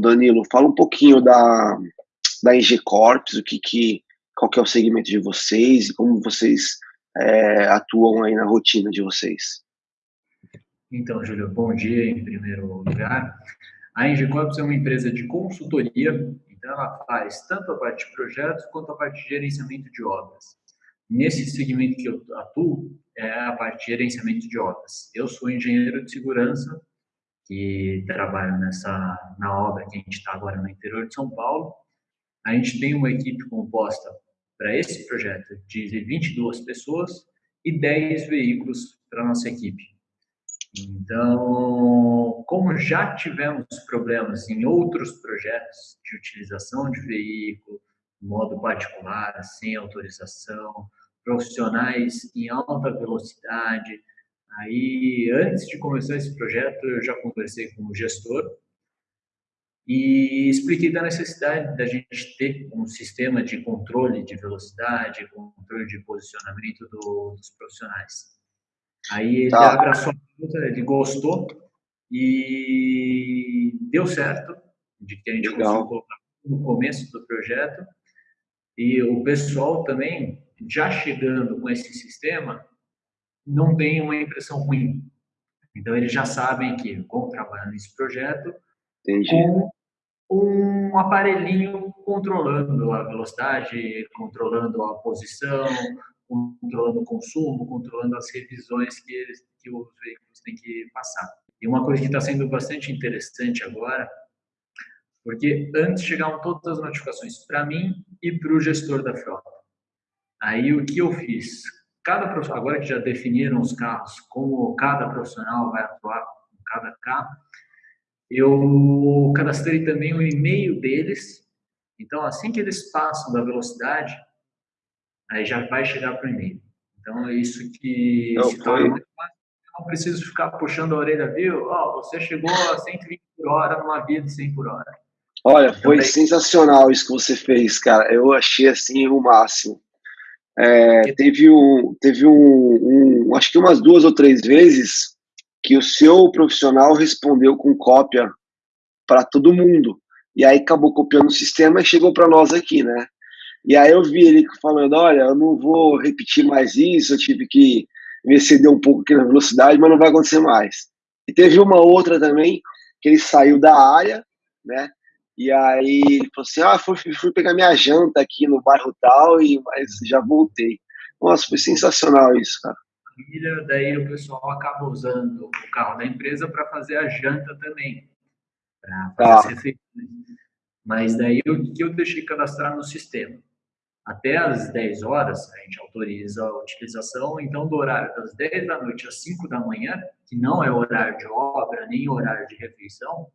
Danilo, fala um pouquinho da, da NG Corps, o que, que, qual que é o segmento de vocês e como vocês é, atuam aí na rotina de vocês. Então, Júlio, bom dia em primeiro lugar. A NG Corps é uma empresa de consultoria, então ela faz tanto a parte de projetos quanto a parte de gerenciamento de obras. Nesse segmento que eu atuo, é a parte de gerenciamento de obras. Eu sou engenheiro de segurança, que trabalho nessa, na obra que a gente está agora no interior de São Paulo. A gente tem uma equipe composta para esse projeto de 22 pessoas e 10 veículos para nossa equipe. Então, como já tivemos problemas em outros projetos de utilização de veículo, modo particular, sem autorização, profissionais em alta velocidade. Aí, antes de começar esse projeto, eu já conversei com o gestor e expliquei da necessidade da gente ter um sistema de controle de velocidade, controle de posicionamento do, dos profissionais. Aí ele tá. abraçou, ele gostou e deu certo, de que a gente Legal. conseguiu colocar no começo do projeto. E o pessoal também já chegando com esse sistema, não tem uma impressão ruim. Então, eles já sabem que vão trabalhar nesse projeto Entendi. com um aparelhinho controlando a velocidade, controlando a posição, controlando o consumo, controlando as revisões que, eles, que os veículos têm que passar. E uma coisa que está sendo bastante interessante agora, porque antes chegavam todas as notificações para mim e para o gestor da frota. Aí o que eu fiz? Cada agora que já definiram os carros, como cada profissional vai atuar com cada carro, eu cadastrei também o e-mail deles. Então, assim que eles passam da velocidade, aí já vai chegar para o e-mail. Então, é isso que não, muito fácil. não preciso ficar puxando a orelha, viu? Oh, você chegou a 120 por hora numa via de 100 por hora. Olha, foi então, sensacional isso que você fez, cara. Eu achei assim o máximo. É, teve um, teve um, um, acho que umas duas ou três vezes que o seu profissional respondeu com cópia para todo mundo. E aí acabou copiando o sistema e chegou para nós aqui, né? E aí eu vi ele falando, olha, eu não vou repetir mais isso, eu tive que me exceder um pouco aqui na velocidade, mas não vai acontecer mais. E teve uma outra também, que ele saiu da área, né? E aí ele falou assim: ah, fui, fui pegar minha janta aqui no bairro tal, e, mas já voltei. Nossa, foi sensacional isso, cara. Família, daí o pessoal acaba usando o carro da empresa para fazer a janta também, para fazer tá. as refeições. Mas daí o que eu deixei cadastrar no sistema? Até às 10 horas, a gente autoriza a utilização, então do horário das 10 da noite às 5 da manhã, que não é horário de obra, nem horário de refeição,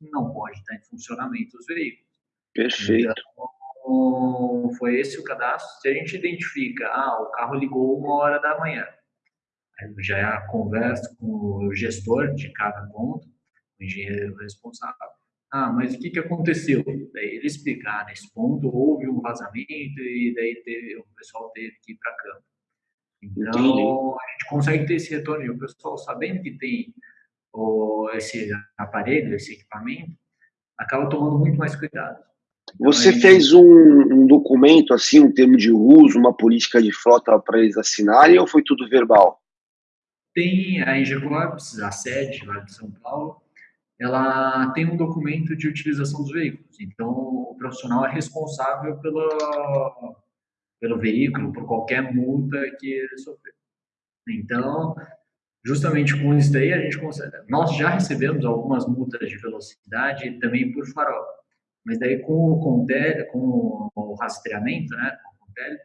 não pode estar em funcionamento os veículos. Perfeito. Então, foi esse o cadastro. Se a gente identifica, ah, o carro ligou uma hora da manhã, aí já é a conversa com o gestor de cada ponto, o engenheiro responsável. Ah, mas o que, que aconteceu? Daí ele explicar, ah, nesse ponto houve um vazamento e daí teve, o pessoal teve que ir para campo. Então, Entendi. a gente consegue ter esse retorno e o pessoal sabendo que tem ou esse aparelho, esse equipamento, acaba tomando muito mais cuidado. Então, Você fez um, um, documento, assim, um termo de uso, uma política de frota para eles assinarem ou foi tudo verbal? Tem a Engecorps, a sede lá de São Paulo, ela tem um documento de utilização dos veículos. Então, o profissional é responsável pelo, pelo veículo, por qualquer multa que ele sofreu. Então, justamente com isso daí a gente consegue. Nós já recebemos algumas multas de velocidade também por farol, mas daí com o com o rastreamento, né, com o Contel,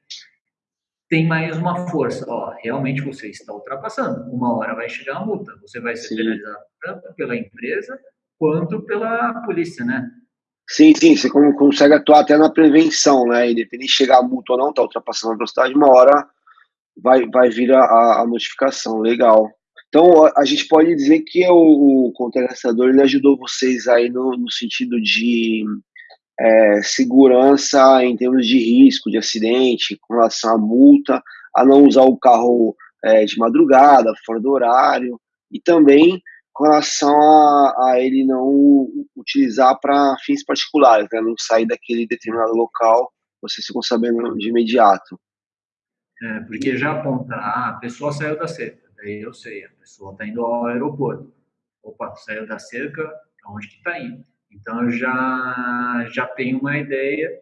tem mais uma força. Ó, realmente você está ultrapassando. Uma hora vai chegar a multa. Você vai ser penalizado tanto pela empresa quanto pela polícia, né? Sim, sim, você consegue atuar até na prevenção, né? Independente de chegar a multa ou não, tá ultrapassando a velocidade, uma hora vai, vai vir a, a notificação. Legal. Então, a gente pode dizer que o, o contrarrestador ele ajudou vocês aí no, no sentido de é, segurança em termos de risco, de acidente, com relação à multa, a não usar o carro é, de madrugada, fora do horário, e também com relação a, a ele não utilizar para fins particulares, né? não sair daquele determinado local, vocês ficam sabendo de imediato. É, porque já aponta, a pessoa saiu da cerca, eu sei, a pessoa está indo ao aeroporto. Opa, saiu da cerca, onde que está indo? Então eu já, já tenho uma ideia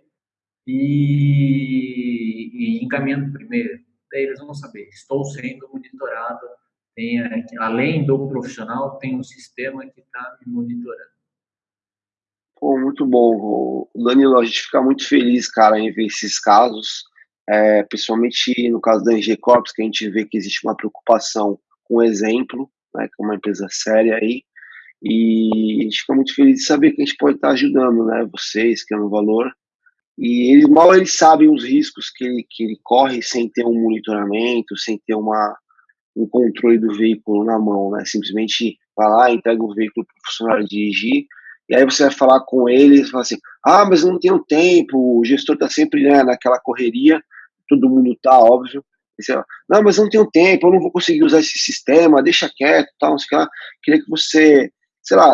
e, e encaminhando primeiro. Daí eles vão saber, estou sendo monitorado, tem, além do profissional, tem um sistema que está me monitorando. Pô, muito bom, Danilo. A gente fica muito feliz, cara, em ver esses casos, é, principalmente no caso da NG Corps, que a gente vê que existe uma preocupação com o exemplo, né, que é uma empresa séria aí, e a gente fica muito feliz de saber que a gente pode estar ajudando, né, vocês, que é um valor, e eles mal eles sabem os riscos que ele, que ele corre sem ter um monitoramento, sem ter uma, um controle do veículo na mão, né, simplesmente vai lá, entrega o veículo para o funcionário dirigir, e aí você vai falar com ele e fala assim, ah, mas não tenho tempo, o gestor está sempre né, naquela correria, todo mundo tá, óbvio. Você, não, mas não tenho tempo, eu não vou conseguir usar esse sistema, deixa quieto, tal, não sei lá. Queria que você, sei lá,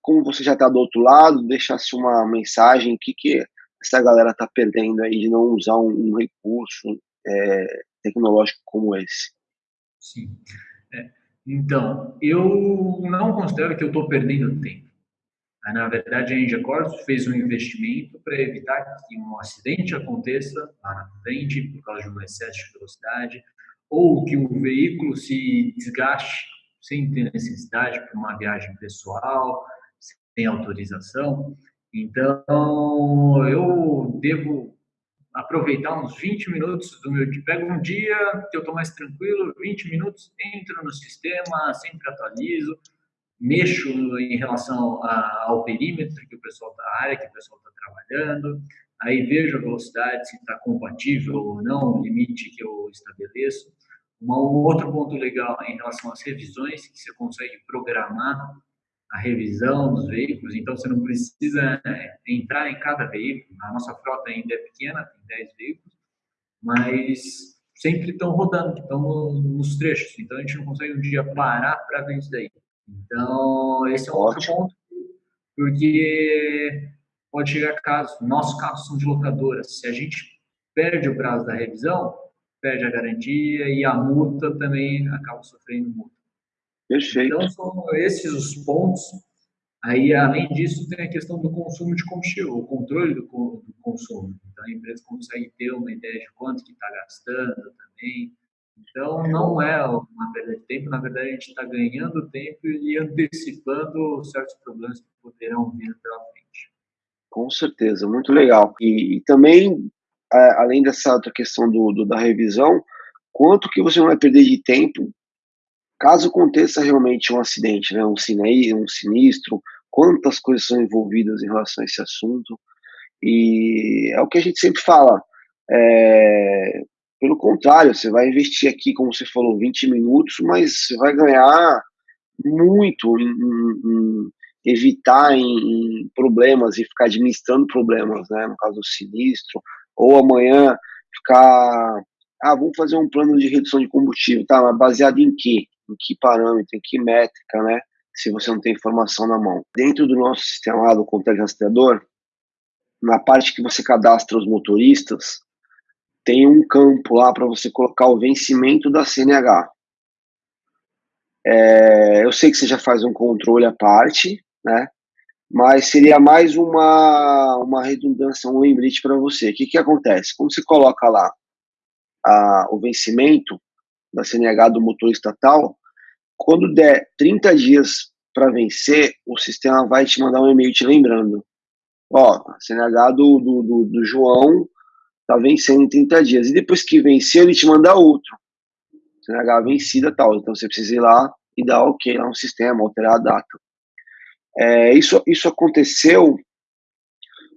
como você já está do outro lado, deixasse uma mensagem, o que, que essa galera está perdendo aí de não usar um, um recurso é, tecnológico como esse. Sim. É, então, eu não considero que eu estou perdendo tempo. Na verdade, a Engiacors fez um investimento para evitar que um acidente aconteça lá na frente por causa de um excesso de velocidade ou que o veículo se desgaste sem ter necessidade para uma viagem pessoal, sem autorização. Então, eu devo aproveitar uns 20 minutos do meu dia. Pego um dia que eu estou mais tranquilo, 20 minutos, entro no sistema, sempre atualizo, mexo em relação a, ao perímetro que o pessoal está, área que o pessoal está trabalhando, aí vejo a velocidade, se está compatível ou não, o limite que eu estabeleço. Um outro ponto legal em relação às revisões, que você consegue programar a revisão dos veículos, então você não precisa né, entrar em cada veículo. A nossa frota ainda é pequena, tem 10 veículos, mas sempre estão rodando, estão nos trechos, então a gente não consegue um dia parar para ver isso daí. Então, esse é um outro ponto, porque pode chegar casos, nossos carros são de locadoras, se a gente perde o prazo da revisão, perde a garantia e a multa também acaba sofrendo multa. Perfeito. Então, são esses os pontos. Aí, além disso, tem a questão do consumo de combustível, o controle do, do consumo. Então, a empresa consegue ter uma ideia de quanto que está gastando também, então, não é uma perda de tempo, na verdade, a gente está ganhando tempo e antecipando certos problemas que poderão vir pela frente. Com certeza, muito legal. E, e também, é, além dessa outra questão do, do, da revisão, quanto que você vai perder de tempo caso aconteça realmente um acidente, né, um, cine, um sinistro, quantas coisas são envolvidas em relação a esse assunto. E é o que a gente sempre fala. É, pelo contrário, você vai investir aqui, como você falou, 20 minutos, mas você vai ganhar muito em, em, em evitar em, em, problemas e ficar administrando problemas, né? No caso do sinistro, ou amanhã ficar, ah, vamos fazer um plano de redução de combustível, tá? Mas baseado em quê? Em que parâmetro, em que métrica, né? Se você não tem informação na mão. Dentro do nosso sistema lá do controle rastreador, na parte que você cadastra os motoristas, tem um campo lá para você colocar o vencimento da CNH. É, eu sei que você já faz um controle à parte, né? Mas seria mais uma, uma redundância, um lembrete para você. O que, que acontece? Quando você coloca lá a, o vencimento da CNH do motor estatal, quando der 30 dias para vencer, o sistema vai te mandar um e-mail te lembrando. Ó, a CNH do, do, do, do João tá vencendo em 30 dias. E depois que venceu, ele te manda outro. CNH vencida tal. Então você precisa ir lá e dar ok lá no sistema, alterar a data. É, isso, isso aconteceu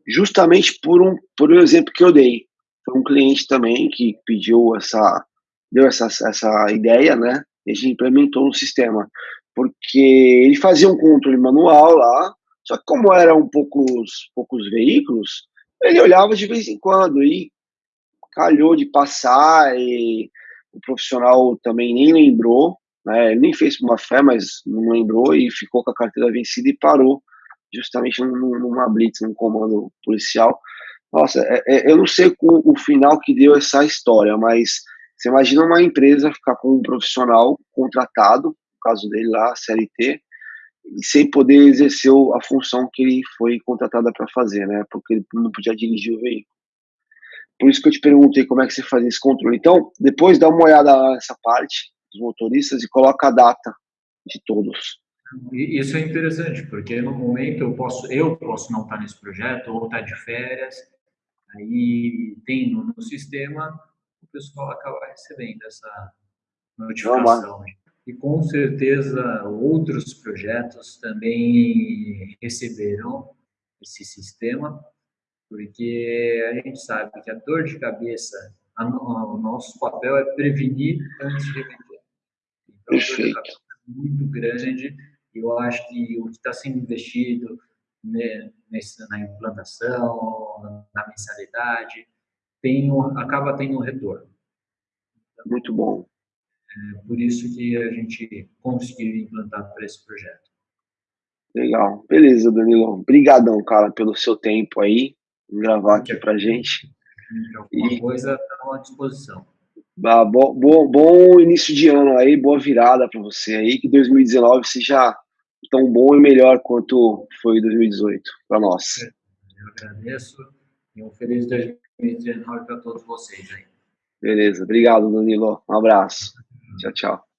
justamente por um, por um exemplo que eu dei. Foi um cliente também que pediu essa, deu essa, essa ideia, né? E a gente implementou no sistema. Porque ele fazia um controle manual lá, só que como eram poucos, poucos veículos, ele olhava de vez em quando e calhou de passar e o profissional também nem lembrou, né? Nem fez uma fé, mas não lembrou e ficou com a carteira vencida e parou justamente numa blitz, num comando policial. Nossa, é, é, eu não sei o, o final que deu essa história, mas você imagina uma empresa ficar com um profissional contratado, no caso dele lá, CLT, sem poder exercer a função que ele foi contratada para fazer, né? Porque ele não podia dirigir o veículo. Por isso que eu te perguntei como é que você faz esse controle. Então, depois dá uma olhada nessa parte dos motoristas e coloca a data de todos. Isso é interessante, porque no momento eu posso, eu posso não estar nesse projeto ou estar de férias, aí tem no, no sistema, o pessoal acaba recebendo essa notificação. E com certeza outros projetos também receberão esse sistema, porque a gente sabe que a dor de cabeça, a, o nosso papel é prevenir antes de remeter. Então, Perfeito. a dor de cabeça é muito grande eu acho que o que está sendo investido né, nesse, na implantação, na mensalidade, tem um, acaba tendo um retorno. Então, Muito bom. É por isso que a gente conseguiu implantar para esse projeto. Legal. Beleza, Danilo. Obrigadão, cara, pelo seu tempo aí, gravar aqui para gente. Alguma e... coisa está à disposição. Ah, bom, bom, bom início de ano aí, boa virada para você aí, que 2019 seja tão bom e melhor quanto foi 2018 para nós. Eu agradeço e um feliz 2019 para todos vocês aí. Beleza, obrigado, Danilo. Um abraço. Tchau, tchau.